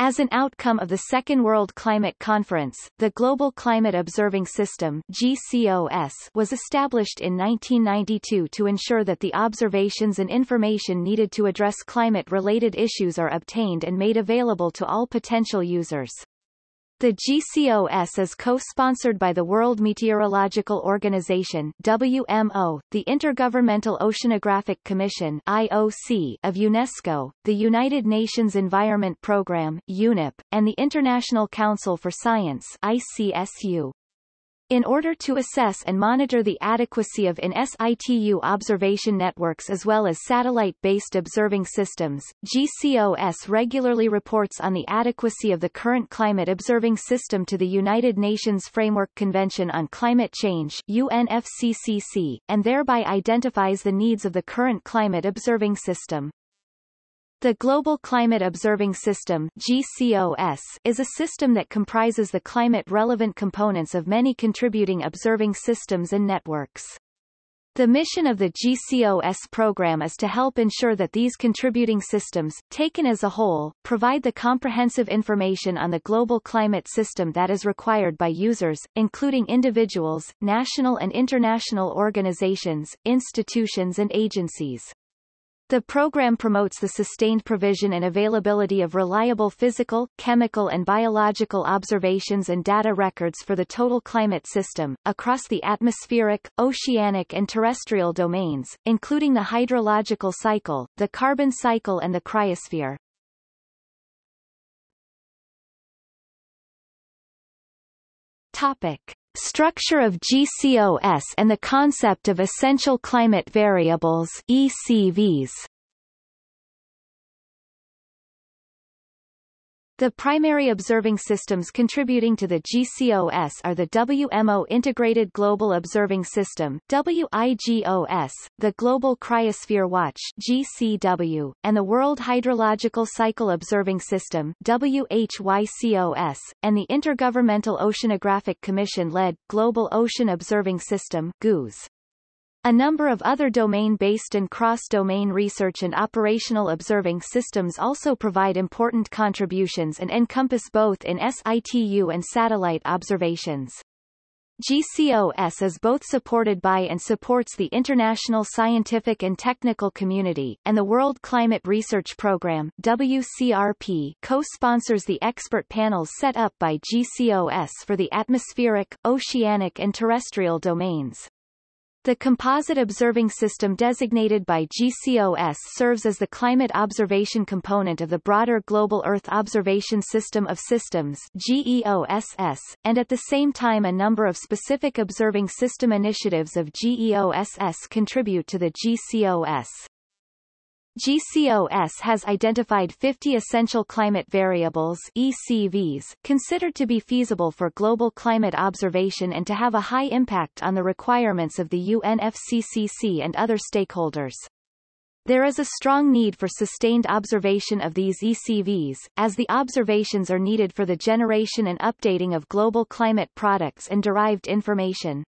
As an outcome of the Second World Climate Conference, the Global Climate Observing System GCOS was established in 1992 to ensure that the observations and information needed to address climate-related issues are obtained and made available to all potential users. The GCOS is co-sponsored by the World Meteorological Organization WMO, the Intergovernmental Oceanographic Commission IOC of UNESCO, the United Nations Environment Programme UNEP, and the International Council for Science ICSU. In order to assess and monitor the adequacy of in situ observation networks as well as satellite-based observing systems, GCOS regularly reports on the adequacy of the current climate observing system to the United Nations Framework Convention on Climate Change UNFCCC, and thereby identifies the needs of the current climate observing system. The Global Climate Observing System GCOS, is a system that comprises the climate-relevant components of many contributing observing systems and networks. The mission of the GCOS program is to help ensure that these contributing systems, taken as a whole, provide the comprehensive information on the global climate system that is required by users, including individuals, national and international organizations, institutions and agencies. The program promotes the sustained provision and availability of reliable physical, chemical and biological observations and data records for the total climate system, across the atmospheric, oceanic and terrestrial domains, including the hydrological cycle, the carbon cycle and the cryosphere. Topic. Structure of GCOS and the concept of essential climate variables ECVs. The primary observing systems contributing to the GCOS are the WMO Integrated Global Observing System WIGOS, the Global Cryosphere Watch GCW, and the World Hydrological Cycle Observing System WHYCOS, and the Intergovernmental Oceanographic Commission-led Global Ocean Observing System GOOS. A number of other domain-based and cross-domain research and operational observing systems also provide important contributions and encompass both in situ and satellite observations. GCOS is both supported by and supports the international scientific and technical community, and the World Climate Research Programme WCRP co-sponsors the expert panels set up by GCOS for the atmospheric, oceanic and terrestrial domains. The composite observing system designated by GCOS serves as the climate observation component of the broader Global Earth Observation System of Systems GEOSS, and at the same time a number of specific observing system initiatives of GEOSS contribute to the GCOS. GCOS has identified 50 essential climate variables ECVs considered to be feasible for global climate observation and to have a high impact on the requirements of the UNFCCC and other stakeholders. There is a strong need for sustained observation of these ECVs, as the observations are needed for the generation and updating of global climate products and derived information.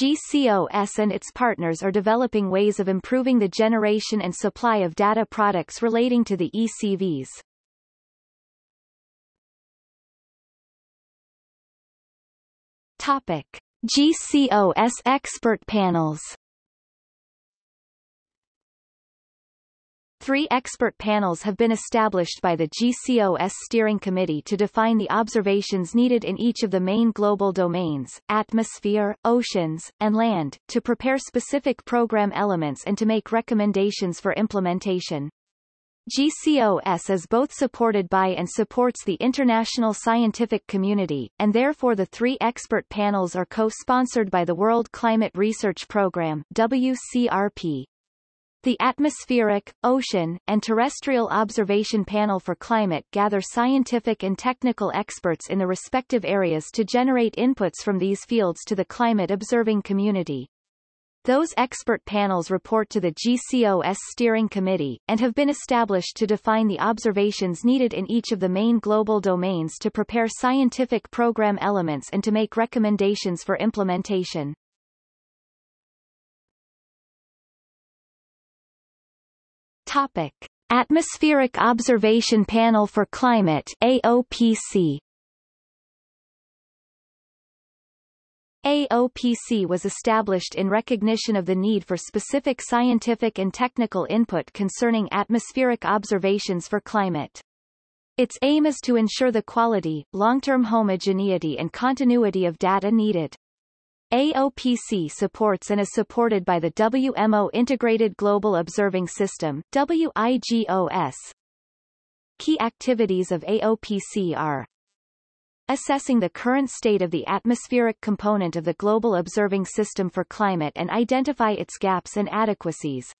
GCOS and its partners are developing ways of improving the generation and supply of data products relating to the ECVs. Topic. GCOS expert panels Three expert panels have been established by the GCOS Steering Committee to define the observations needed in each of the main global domains, atmosphere, oceans, and land, to prepare specific program elements and to make recommendations for implementation. GCOS is both supported by and supports the international scientific community, and therefore the three expert panels are co-sponsored by the World Climate Research Programme WCRP. The Atmospheric, Ocean, and Terrestrial Observation Panel for Climate gather scientific and technical experts in the respective areas to generate inputs from these fields to the climate observing community. Those expert panels report to the GCOS Steering Committee, and have been established to define the observations needed in each of the main global domains to prepare scientific program elements and to make recommendations for implementation. Topic. Atmospheric Observation Panel for Climate AOPC AOPC was established in recognition of the need for specific scientific and technical input concerning atmospheric observations for climate. Its aim is to ensure the quality, long-term homogeneity and continuity of data needed. AOPC supports and is supported by the WMO Integrated Global Observing System WIGOS. Key activities of AOPC are assessing the current state of the atmospheric component of the global observing system for climate and identify its gaps and adequacies,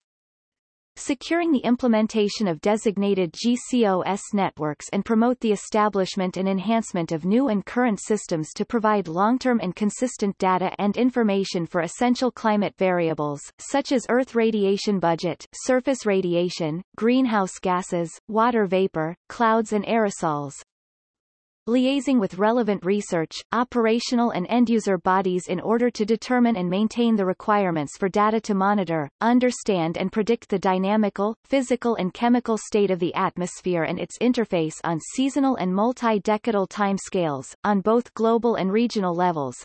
securing the implementation of designated GCOS networks and promote the establishment and enhancement of new and current systems to provide long-term and consistent data and information for essential climate variables, such as Earth radiation budget, surface radiation, greenhouse gases, water vapor, clouds and aerosols, liaising with relevant research, operational and end-user bodies in order to determine and maintain the requirements for data to monitor, understand and predict the dynamical, physical and chemical state of the atmosphere and its interface on seasonal and multi-decadal timescales, on both global and regional levels,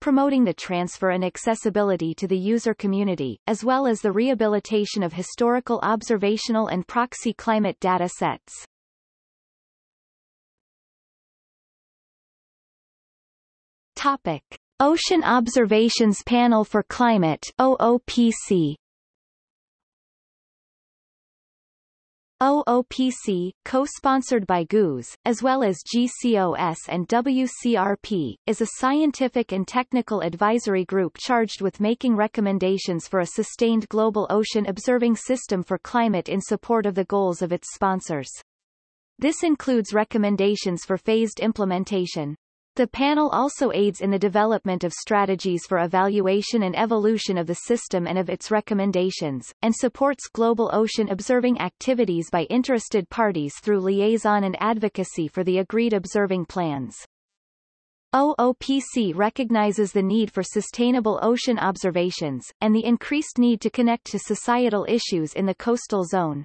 promoting the transfer and accessibility to the user community, as well as the rehabilitation of historical observational and proxy climate data sets. Topic. Ocean Observations Panel for Climate OOPC OOPC, co-sponsored by GOOS, as well as GCOS and WCRP, is a scientific and technical advisory group charged with making recommendations for a sustained global ocean observing system for climate in support of the goals of its sponsors. This includes recommendations for phased implementation. The panel also aids in the development of strategies for evaluation and evolution of the system and of its recommendations, and supports global ocean observing activities by interested parties through liaison and advocacy for the agreed observing plans. OOPC recognizes the need for sustainable ocean observations, and the increased need to connect to societal issues in the coastal zone.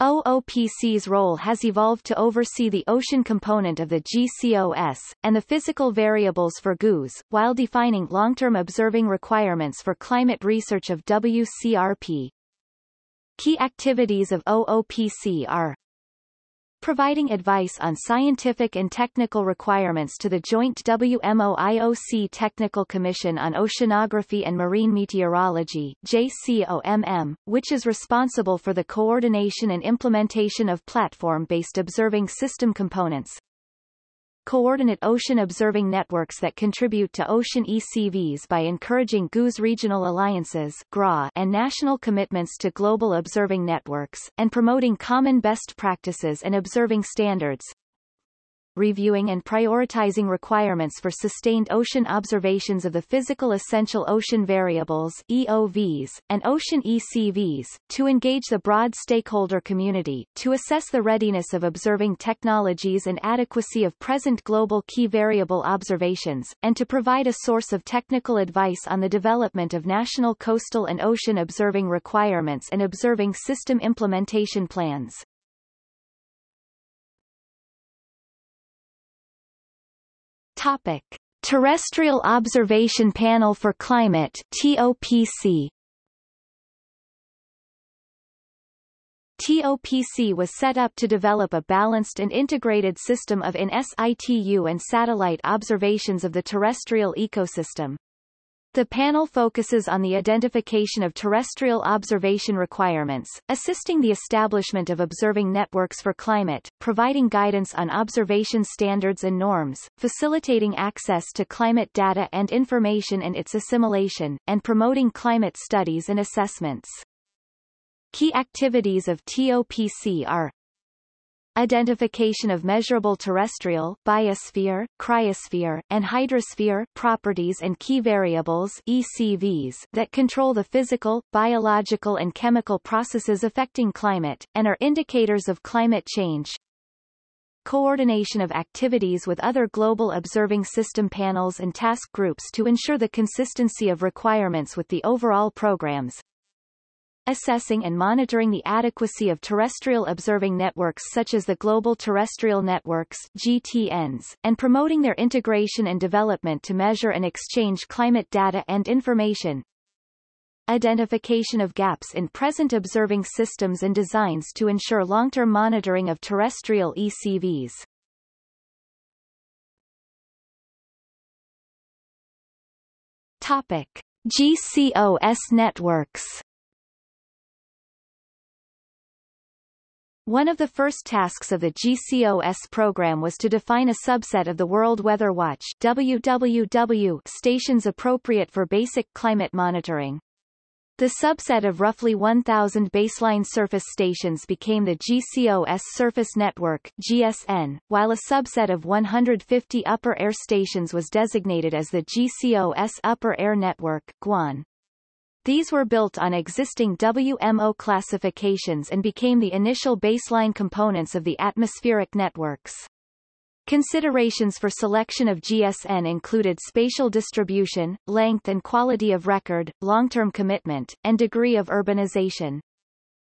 OOPC's role has evolved to oversee the ocean component of the GCOS, and the physical variables for GOOS, while defining long-term observing requirements for climate research of WCRP. Key activities of OOPC are providing advice on scientific and technical requirements to the joint WMO-IOC Technical Commission on Oceanography and Marine Meteorology JCOMM, which is responsible for the coordination and implementation of platform-based observing system components, coordinate ocean observing networks that contribute to ocean ECVs by encouraging GOOS regional alliances and national commitments to global observing networks, and promoting common best practices and observing standards, reviewing and prioritizing requirements for sustained ocean observations of the physical essential ocean variables EOVs, and ocean ECVs, to engage the broad stakeholder community, to assess the readiness of observing technologies and adequacy of present global key variable observations, and to provide a source of technical advice on the development of national coastal and ocean observing requirements and observing system implementation plans. Topic. Terrestrial Observation Panel for Climate TOPC TOPC was set up to develop a balanced and integrated system of in situ and satellite observations of the terrestrial ecosystem. The panel focuses on the identification of terrestrial observation requirements, assisting the establishment of observing networks for climate, providing guidance on observation standards and norms, facilitating access to climate data and information and its assimilation, and promoting climate studies and assessments. Key activities of TOPC are identification of measurable terrestrial biosphere, cryosphere, and hydrosphere properties and key variables ECVs that control the physical, biological and chemical processes affecting climate, and are indicators of climate change, coordination of activities with other global observing system panels and task groups to ensure the consistency of requirements with the overall programs, assessing and monitoring the adequacy of terrestrial observing networks such as the Global Terrestrial Networks GTNs, and promoting their integration and development to measure and exchange climate data and information. Identification of gaps in present observing systems and designs to ensure long-term monitoring of terrestrial ECVs. Topic. GCOS networks One of the first tasks of the GCOS program was to define a subset of the World Weather Watch WWW stations appropriate for basic climate monitoring. The subset of roughly 1,000 baseline surface stations became the GCOS Surface Network GSN, while a subset of 150 upper air stations was designated as the GCOS Upper Air Network GUAN. These were built on existing WMO classifications and became the initial baseline components of the atmospheric networks. Considerations for selection of GSN included spatial distribution, length and quality of record, long-term commitment, and degree of urbanization.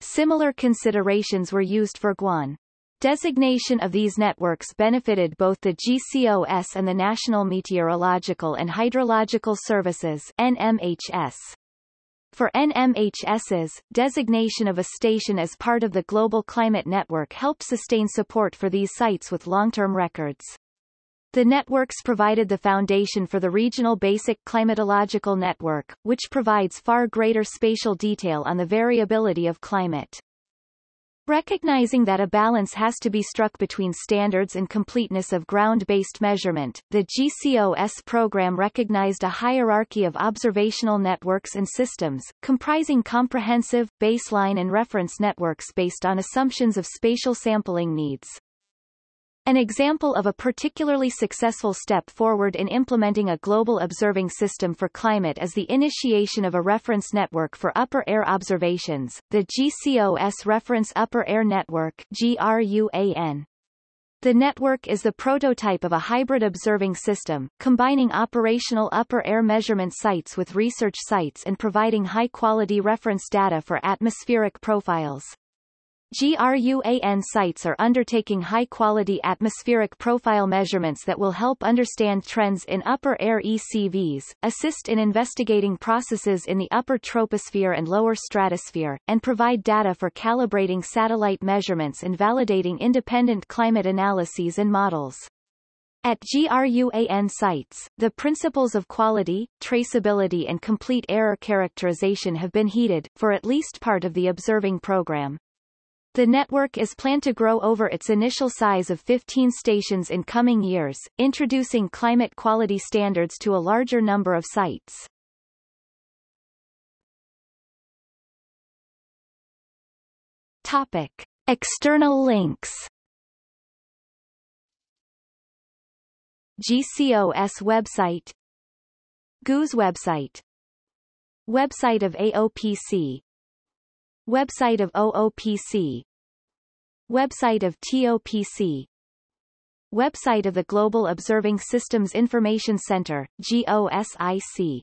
Similar considerations were used for GUAN. Designation of these networks benefited both the GCOS and the National Meteorological and Hydrological Services NMHS. For NMHS's, designation of a station as part of the Global Climate Network helped sustain support for these sites with long-term records. The networks provided the foundation for the Regional Basic Climatological Network, which provides far greater spatial detail on the variability of climate. Recognizing that a balance has to be struck between standards and completeness of ground-based measurement, the GCOS program recognized a hierarchy of observational networks and systems, comprising comprehensive, baseline and reference networks based on assumptions of spatial sampling needs. An example of a particularly successful step forward in implementing a global observing system for climate is the initiation of a reference network for upper air observations, the GCOS Reference Upper Air Network GRUAN. The network is the prototype of a hybrid observing system, combining operational upper air measurement sites with research sites and providing high-quality reference data for atmospheric profiles. GRUAN sites are undertaking high-quality atmospheric profile measurements that will help understand trends in upper air ECVs, assist in investigating processes in the upper troposphere and lower stratosphere, and provide data for calibrating satellite measurements and validating independent climate analyses and models. At GRUAN sites, the principles of quality, traceability and complete error characterization have been heeded, for at least part of the observing program. The network is planned to grow over its initial size of 15 stations in coming years, introducing climate quality standards to a larger number of sites. Topic. External links GCOS website GOOS website Website of AOPC Website of OOPC Website of TOPC Website of the Global Observing Systems Information Center, GOSIC